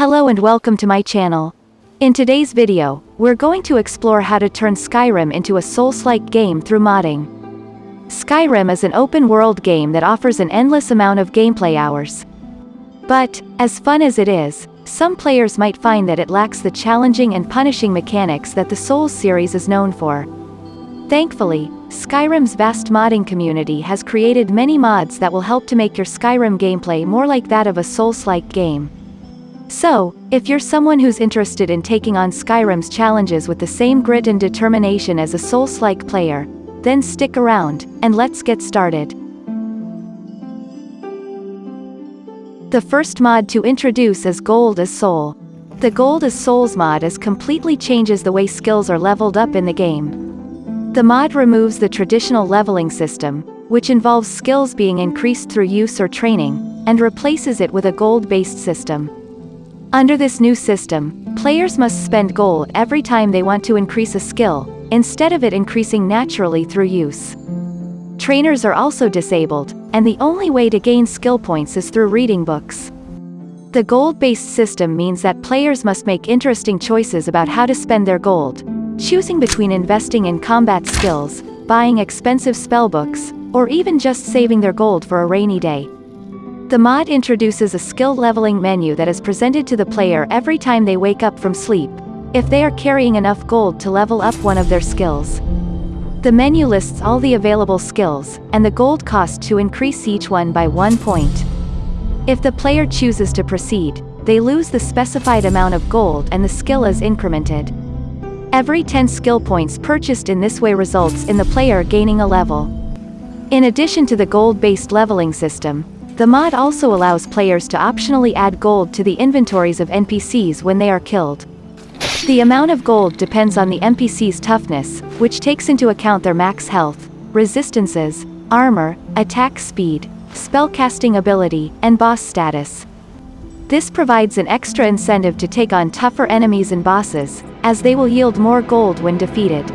Hello and welcome to my channel. In today's video, we're going to explore how to turn Skyrim into a Souls-like game through modding. Skyrim is an open-world game that offers an endless amount of gameplay hours. But, as fun as it is, some players might find that it lacks the challenging and punishing mechanics that the Souls series is known for. Thankfully, Skyrim's vast modding community has created many mods that will help to make your Skyrim gameplay more like that of a Souls-like game. So, if you're someone who's interested in taking on Skyrim's challenges with the same grit and determination as a Souls-like player, then stick around, and let's get started. The first mod to introduce is Gold as Soul. The Gold as Souls mod is completely changes the way skills are leveled up in the game. The mod removes the traditional leveling system, which involves skills being increased through use or training, and replaces it with a gold-based system. Under this new system, players must spend gold every time they want to increase a skill, instead of it increasing naturally through use. Trainers are also disabled, and the only way to gain skill points is through reading books. The gold-based system means that players must make interesting choices about how to spend their gold, choosing between investing in combat skills, buying expensive spellbooks, or even just saving their gold for a rainy day. The mod introduces a skill leveling menu that is presented to the player every time they wake up from sleep, if they are carrying enough gold to level up one of their skills. The menu lists all the available skills, and the gold cost to increase each one by one point. If the player chooses to proceed, they lose the specified amount of gold and the skill is incremented. Every 10 skill points purchased in this way results in the player gaining a level. In addition to the gold-based leveling system, the mod also allows players to optionally add gold to the inventories of NPCs when they are killed. The amount of gold depends on the NPC's toughness, which takes into account their max health, resistances, armor, attack speed, spellcasting ability, and boss status. This provides an extra incentive to take on tougher enemies and bosses, as they will yield more gold when defeated.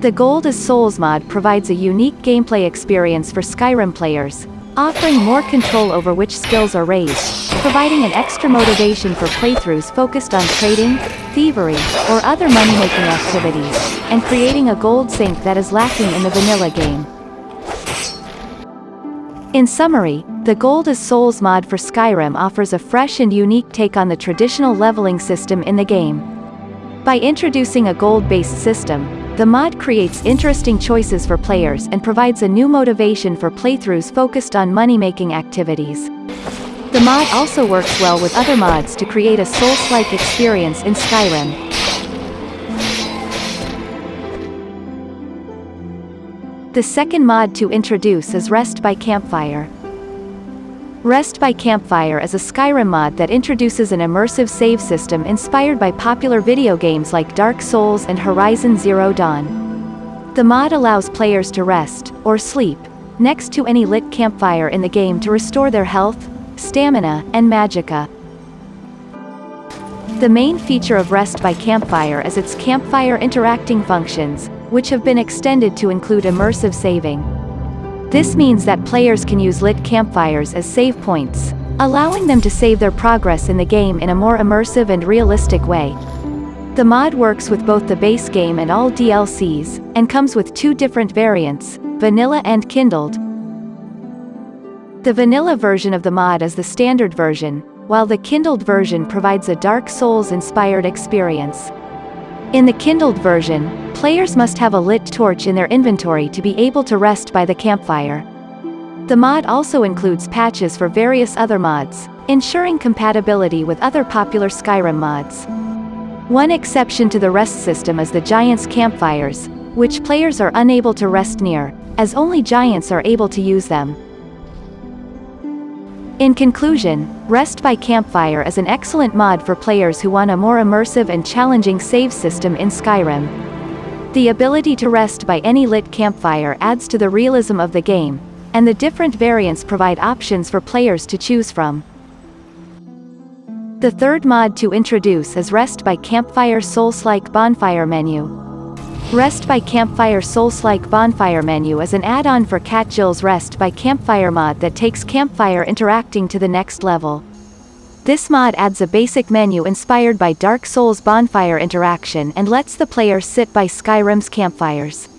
The Gold as Souls mod provides a unique gameplay experience for Skyrim players, offering more control over which skills are raised, providing an extra motivation for playthroughs focused on trading, thievery, or other money-making activities, and creating a gold sink that is lacking in the vanilla game. In summary, the Gold as Souls mod for Skyrim offers a fresh and unique take on the traditional leveling system in the game. By introducing a gold-based system, the mod creates interesting choices for players and provides a new motivation for playthroughs focused on money-making activities. The mod also works well with other mods to create a Souls-like experience in Skyrim. The second mod to introduce is Rest by Campfire. Rest by Campfire is a Skyrim mod that introduces an immersive save system inspired by popular video games like Dark Souls and Horizon Zero Dawn. The mod allows players to rest, or sleep, next to any lit campfire in the game to restore their health, stamina, and magicka. The main feature of Rest by Campfire is its campfire interacting functions, which have been extended to include immersive saving. This means that players can use lit campfires as save points, allowing them to save their progress in the game in a more immersive and realistic way. The mod works with both the base game and all DLCs, and comes with two different variants, Vanilla and Kindled. The vanilla version of the mod is the standard version, while the Kindled version provides a Dark Souls-inspired experience. In the Kindled version, players must have a lit torch in their inventory to be able to rest by the campfire. The mod also includes patches for various other mods, ensuring compatibility with other popular Skyrim mods. One exception to the rest system is the Giants campfires, which players are unable to rest near, as only Giants are able to use them. In conclusion, Rest by Campfire is an excellent mod for players who want a more immersive and challenging save system in Skyrim. The ability to rest by any lit campfire adds to the realism of the game, and the different variants provide options for players to choose from. The third mod to introduce is Rest by Campfire Souls-like Bonfire menu. Rest by Campfire Souls-like Bonfire menu is an add-on for Cat Jill's Rest by Campfire mod that takes Campfire interacting to the next level. This mod adds a basic menu inspired by Dark Souls bonfire interaction and lets the player sit by Skyrim's campfires.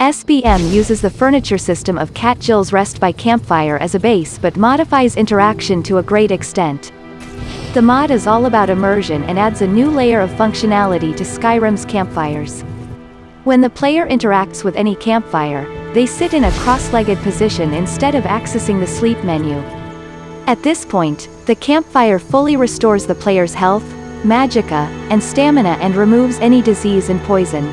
SBM uses the furniture system of Cat Jill's Rest by Campfire as a base but modifies interaction to a great extent. The mod is all about immersion and adds a new layer of functionality to Skyrim's campfires. When the player interacts with any campfire, they sit in a cross-legged position instead of accessing the sleep menu. At this point, the campfire fully restores the player's health, magicka, and stamina and removes any disease and poison.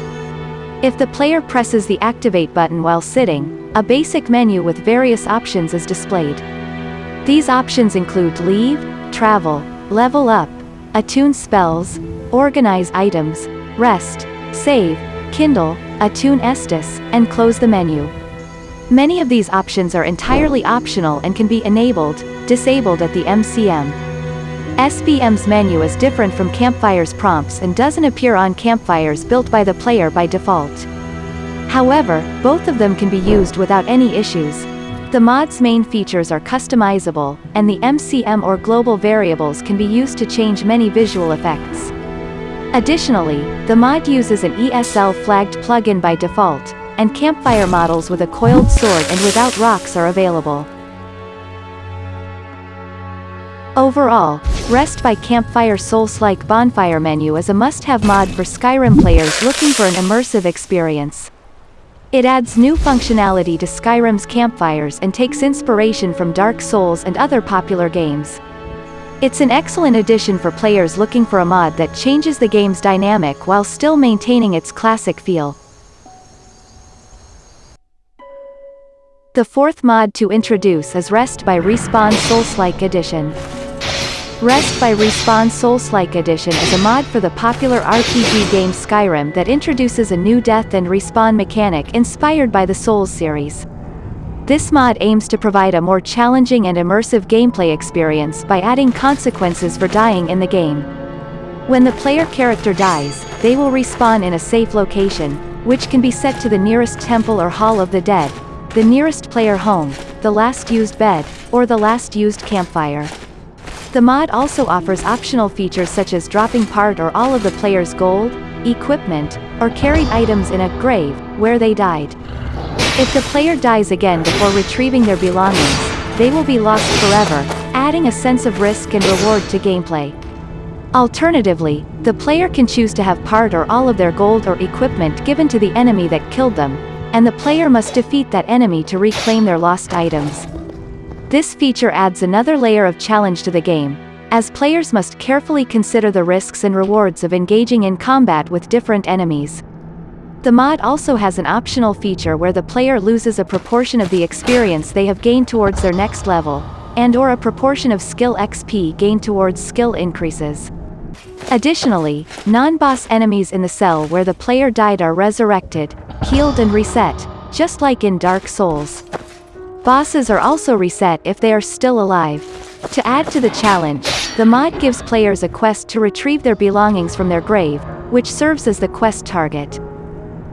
If the player presses the activate button while sitting, a basic menu with various options is displayed. These options include leave, travel, level up, attune spells, organize items, rest, save, kindle, attune Estus, and close the menu. Many of these options are entirely optional and can be enabled, disabled at the MCM. SBM's menu is different from Campfire's prompts and doesn't appear on campfires built by the player by default. However, both of them can be used without any issues. The mod's main features are customizable, and the MCM or global variables can be used to change many visual effects. Additionally, the mod uses an ESL-flagged plugin by default, and campfire models with a coiled sword and without rocks are available. Overall, Rest by Campfire Souls-like bonfire menu is a must-have mod for Skyrim players looking for an immersive experience. It adds new functionality to Skyrim's campfires and takes inspiration from Dark Souls and other popular games. It's an excellent addition for players looking for a mod that changes the game's dynamic while still maintaining its classic feel. The fourth mod to introduce is Rest by Respawn Souls-like Edition. Rest by Respawn Souls-like Edition is a mod for the popular RPG game Skyrim that introduces a new death and respawn mechanic inspired by the Souls series. This mod aims to provide a more challenging and immersive gameplay experience by adding consequences for dying in the game. When the player character dies, they will respawn in a safe location, which can be set to the nearest temple or hall of the dead, the nearest player home, the last used bed, or the last used campfire. The mod also offers optional features such as dropping part or all of the player's gold, equipment, or carried items in a grave, where they died. If the player dies again before retrieving their belongings, they will be lost forever, adding a sense of risk and reward to gameplay. Alternatively, the player can choose to have part or all of their gold or equipment given to the enemy that killed them, and the player must defeat that enemy to reclaim their lost items. This feature adds another layer of challenge to the game, as players must carefully consider the risks and rewards of engaging in combat with different enemies. The mod also has an optional feature where the player loses a proportion of the experience they have gained towards their next level, and or a proportion of skill XP gained towards skill increases. Additionally, non-boss enemies in the cell where the player died are resurrected, healed and reset, just like in Dark Souls. Bosses are also reset if they are still alive. To add to the challenge, the mod gives players a quest to retrieve their belongings from their grave, which serves as the quest target.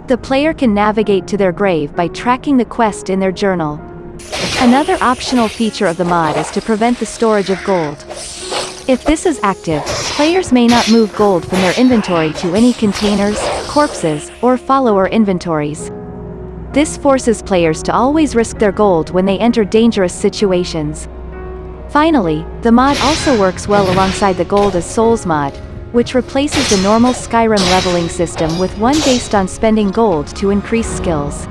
The player can navigate to their grave by tracking the quest in their journal. Another optional feature of the mod is to prevent the storage of gold. If this is active, players may not move gold from their inventory to any containers, corpses, or follower inventories. This forces players to always risk their gold when they enter dangerous situations. Finally, the mod also works well alongside the Gold as Souls mod, which replaces the normal Skyrim leveling system with one based on spending gold to increase skills.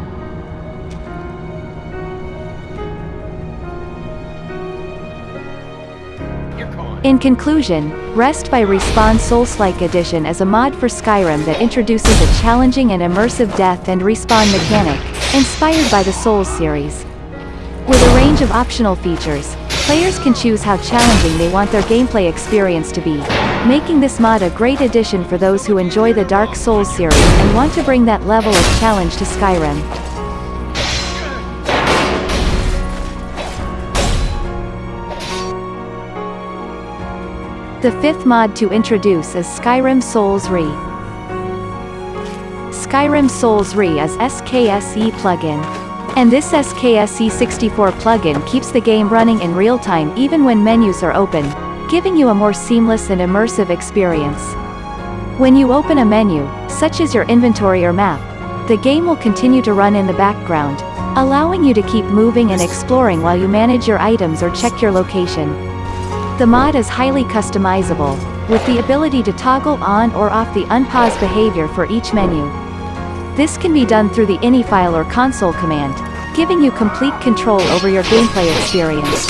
In conclusion, Rest by Respawn Souls-like Edition is a mod for Skyrim that introduces a challenging and immersive death and respawn mechanic, inspired by the Souls series. With a range of optional features, players can choose how challenging they want their gameplay experience to be, making this mod a great addition for those who enjoy the Dark Souls series and want to bring that level of challenge to Skyrim. The fifth mod to introduce is Skyrim Souls Re. Skyrim Souls Re is SKSE plugin. And this SKSE64 plugin keeps the game running in real time even when menus are open, giving you a more seamless and immersive experience. When you open a menu, such as your inventory or map, the game will continue to run in the background, allowing you to keep moving and exploring while you manage your items or check your location. The mod is highly customizable, with the ability to toggle on or off the unpause behavior for each menu. This can be done through the ini file or console command, giving you complete control over your gameplay experience.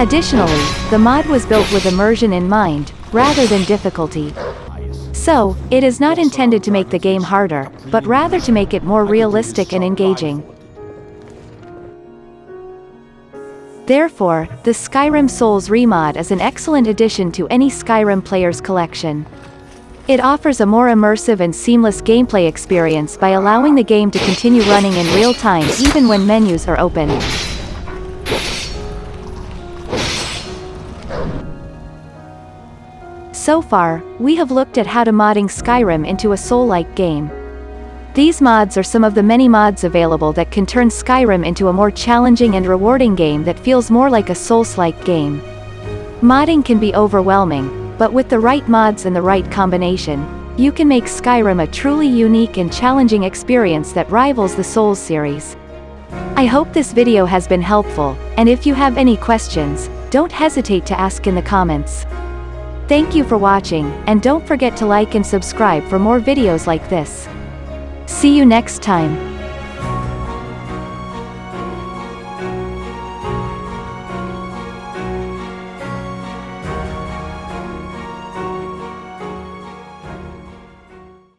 Additionally, the mod was built with immersion in mind, rather than difficulty. So, it is not intended to make the game harder, but rather to make it more realistic and engaging. Therefore, the Skyrim Souls Re mod is an excellent addition to any Skyrim player's collection. It offers a more immersive and seamless gameplay experience by allowing the game to continue running in real time even when menus are open. So far, we have looked at how to modding Skyrim into a Soul-like game. These mods are some of the many mods available that can turn Skyrim into a more challenging and rewarding game that feels more like a Souls-like game. Modding can be overwhelming, but with the right mods and the right combination, you can make Skyrim a truly unique and challenging experience that rivals the Souls series. I hope this video has been helpful, and if you have any questions, don't hesitate to ask in the comments. Thank you for watching, and don't forget to like and subscribe for more videos like this. See you next time.